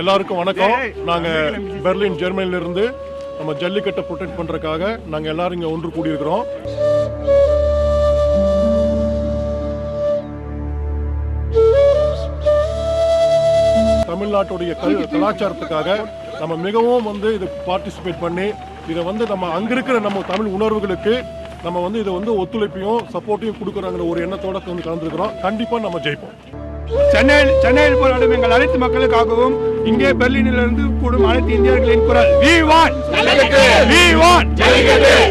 எல்லாருக்கும் வணக்கம். நாங்க பெர்லின் ஜெர்மனில இருந்து நம்ம ஜல்லிக்கட்டை ப்ரொடெக்ட் பண்றதுக்காக நாங்க எல்லாரும் இங்க ஒன்று கூடியிருக்கிறோம். தமிழ்நாட்டுடைய கல் கலாச்சாரத்துக்காக நம்ம மிகவும் வந்து இது பார்ட்டிசிபேட் பண்ணி இதை வந்து நம்ம அங்க இருக்கிற நம்ம தமிழ் உணர்வுகளுக்கு நம்ம வந்து இதை வந்து ஒத்துழைப்பையும் சப்போர்ட்டையும் கொடுக்குறாங்கிற ஒரு எண்ணத்தோட வந்து கலந்துருக்கிறோம். கண்டிப்பா நம்ம ஜெயிப்போம். சென்னையில் சென்னையில் போராடும் எங்கள் அனைத்து மக்களுக்காகவும் இங்கே பெர்லினில் இருந்து கூடும் அனைத்து இந்தியர்களின் குரல் we want we want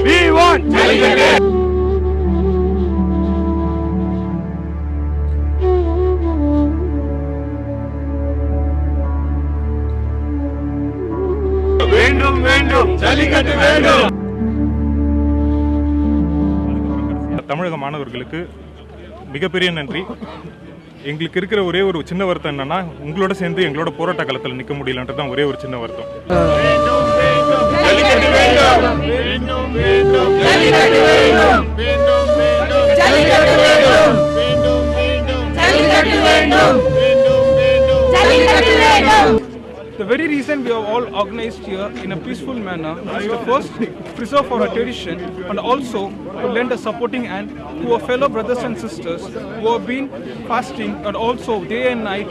we want வேண்டும் வேண்டும்! ஜல்லிக்கட்டு வேண்டும்! தமிழக மாணவர்களுக்கு மிகப்பெரிய நன்றி. எங்களுக்கு இருக்கிற ஒரே ஒரு சின்ன வருத்தம் என்னன்னா உங்களோட சேர்ந்து எங்களோட போராட்ட காலத்தில் நிற்க முடியலன்றது தான் ஒரே ஒரு சின்ன வருத்தம். The very reason we have all organized here in a peaceful manner is to first preserve our tradition and also to lend a supporting hand to our fellow brothers and sisters who have been fasting and also day and night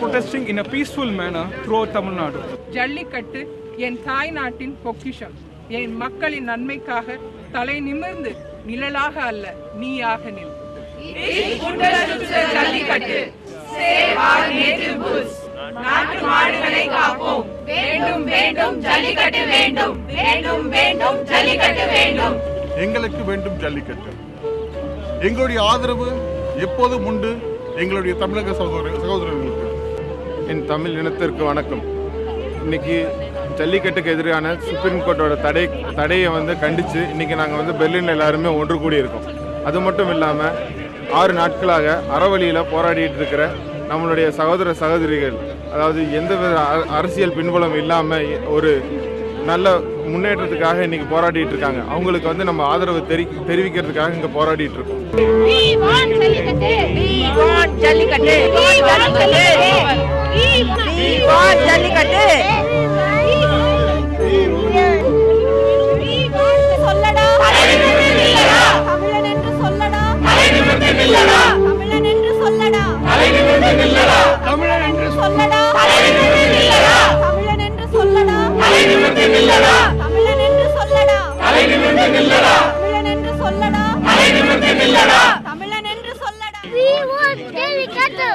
protesting in a peaceful manner throughout Tamil Nadu. Jallikattu என் தாய் நாட்டின் பொக்கிஷம் என் மக்களின் நன்மைக்காக தலை நிமிர்ந்து நிழலாக அல்ல நீயாக நில் ஜல்லிக்கட்டு நாட்டு மாடுகளை காப்போம். வேண்டும் வேண்டும் ஜல்லிக்கட்டு வேண்டும். வேண்டும் வேண்டும் ஜல்லிக்கட்டு வேண்டும். எங்களுக்கு வேண்டும் ஜல்லிக்கட்டு. எங்களுடைய ஆதரவு எப்போதும் உண்டு. எங்களுடைய தமிழக சகோதர சகோதரர்களுக்கு. என் தமிழ் இனத்திற்கு வணக்கம். இன்னைக்கு ஜல்லிக்கட்டுக்கு எதிரான சுப்ரீம் கோர்ட்டோட தடை தடையை வந்து கண்டித்து இன்னைக்கு நாங்கள் வந்து பெர்லினில் எல்லாருமே ஒன்று கூடியிருக்கோம். அது மட்டும் இல்லாமல் ஆறு நாட்களாக அறவழியில் போராடிட்டு இருக்கிற நம்மளுடைய சகோதர சகோதரிகள் அதாவது எந்தவித அ- அரசியல் பின்புலம் இல்லாமல் ஒரு நல்ல முன்னேற்றத்துக்காக இன்னைக்கு போராடிட்டு இருக்காங்க. அவங்களுக்கு வந்து நம்ம ஆதரவு தெரி தெரிவிக்கிறதுக்காக இங்கே போராடிட்டு இருக்கோம். சொல்லடா. தமிழன் என்று சொல்லடா. We want Jallikattu.